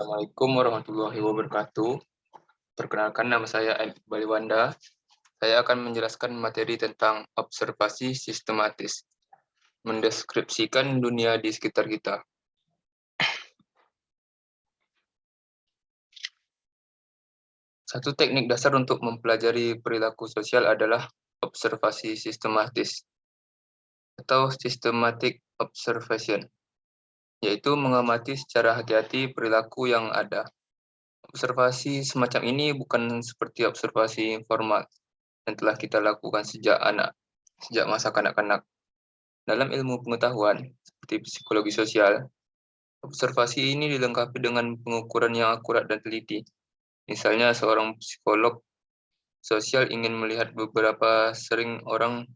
Assalamualaikum warahmatullahi wabarakatuh. Perkenalkan nama saya Iqbal Wanda. Saya akan menjelaskan materi tentang observasi sistematis. Mendeskripsikan dunia di sekitar kita. Satu teknik dasar untuk mempelajari perilaku sosial adalah observasi sistematis atau systematic observation yaitu mengamati secara hati-hati perilaku yang ada. Observasi semacam ini bukan seperti observasi informal yang telah kita lakukan sejak anak, sejak masa kanak-kanak. Dalam ilmu pengetahuan, seperti psikologi sosial, observasi ini dilengkapi dengan pengukuran yang akurat dan teliti. Misalnya seorang psikolog sosial ingin melihat beberapa sering orang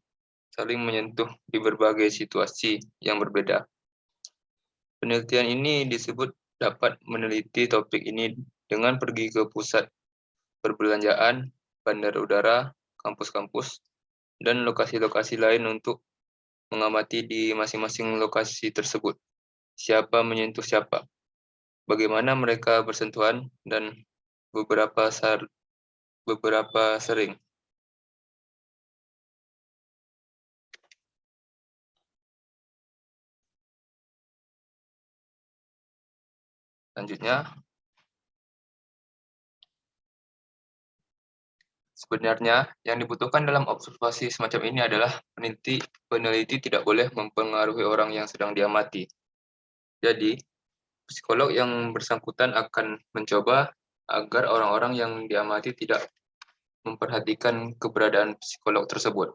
saling menyentuh di berbagai situasi yang berbeda. Penelitian ini disebut dapat meneliti topik ini dengan pergi ke pusat perbelanjaan, bandara udara, kampus-kampus, dan lokasi-lokasi lain untuk mengamati di masing-masing lokasi tersebut. Siapa menyentuh siapa, bagaimana mereka bersentuhan, dan beberapa beberapa sering. Selanjutnya, sebenarnya yang dibutuhkan dalam observasi semacam ini adalah peneliti, peneliti tidak boleh mempengaruhi orang yang sedang diamati. Jadi, psikolog yang bersangkutan akan mencoba agar orang-orang yang diamati tidak memperhatikan keberadaan psikolog tersebut.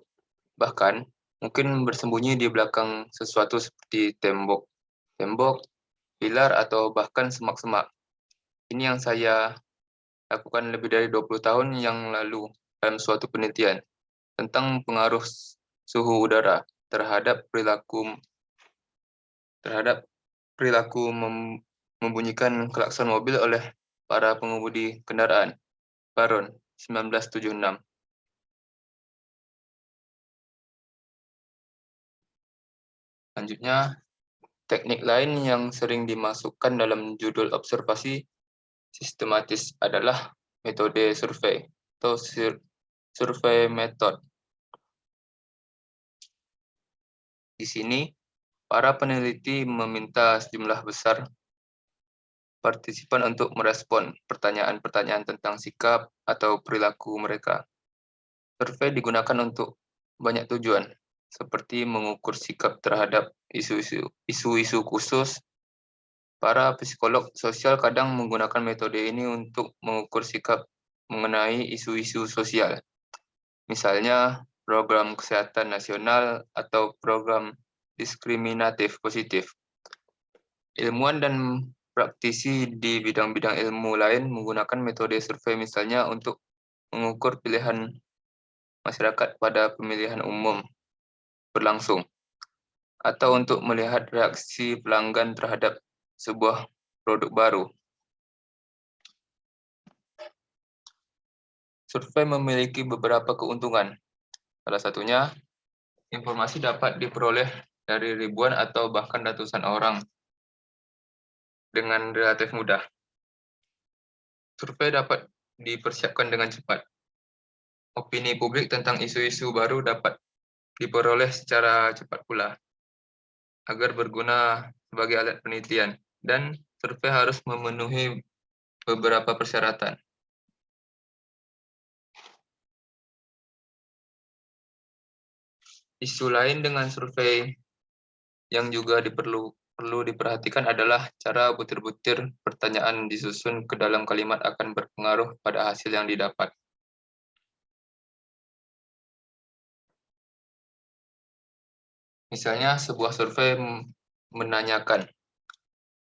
Bahkan, mungkin bersembunyi di belakang sesuatu seperti tembok, tembok, pilar, atau bahkan semak-semak. Ini yang saya lakukan lebih dari 20 tahun yang lalu dalam suatu penelitian tentang pengaruh suhu udara terhadap perilaku terhadap perilaku mem, membunyikan klakson mobil oleh para pengemudi kendaraan. Baron, 1976. Selanjutnya, Teknik lain yang sering dimasukkan dalam judul observasi sistematis adalah metode survei atau survei method. Di sini, para peneliti meminta sejumlah besar partisipan untuk merespon pertanyaan-pertanyaan tentang sikap atau perilaku mereka. Survei digunakan untuk banyak tujuan, seperti mengukur sikap terhadap isu-isu khusus. Para psikolog sosial kadang menggunakan metode ini untuk mengukur sikap mengenai isu-isu sosial. Misalnya, program kesehatan nasional atau program diskriminatif positif. Ilmuwan dan praktisi di bidang-bidang ilmu lain menggunakan metode survei misalnya untuk mengukur pilihan masyarakat pada pemilihan umum berlangsung, atau untuk melihat reaksi pelanggan terhadap sebuah produk baru. Survei memiliki beberapa keuntungan. Salah satunya, informasi dapat diperoleh dari ribuan atau bahkan ratusan orang dengan relatif mudah. Survei dapat dipersiapkan dengan cepat. Opini publik tentang isu-isu baru dapat diperoleh secara cepat pula agar berguna sebagai alat penelitian dan survei harus memenuhi beberapa persyaratan. Isu lain dengan survei yang juga diperlu perlu diperhatikan adalah cara butir-butir pertanyaan disusun ke dalam kalimat akan berpengaruh pada hasil yang didapat. Misalnya sebuah survei menanyakan,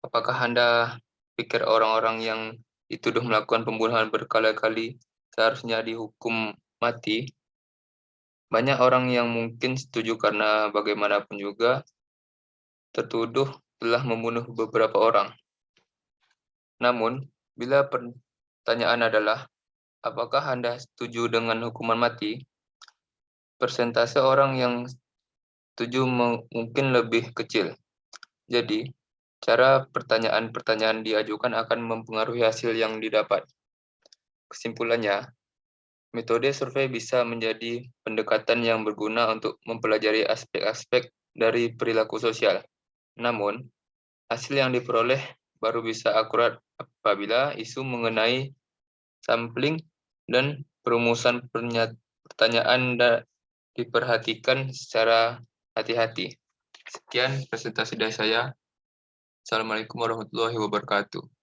apakah Anda pikir orang-orang yang dituduh melakukan pembunuhan berkali-kali seharusnya dihukum mati? Banyak orang yang mungkin setuju karena bagaimanapun juga tertuduh telah membunuh beberapa orang. Namun, bila pertanyaan adalah, apakah Anda setuju dengan hukuman mati? Persentase orang yang 7 mungkin lebih kecil. Jadi, Cara pertanyaan-pertanyaan diajukan akan mempengaruhi hasil yang didapat. Kesimpulannya, metode survei bisa menjadi pendekatan yang berguna untuk mempelajari aspek-aspek dari perilaku sosial. Namun, hasil yang diperoleh baru bisa akurat apabila isu mengenai sampling dan perumusan pertanyaan diperhatikan secara hati-hati. Sekian presentasi dari saya. Assalamualaikum warahmatullahi wabarakatuh.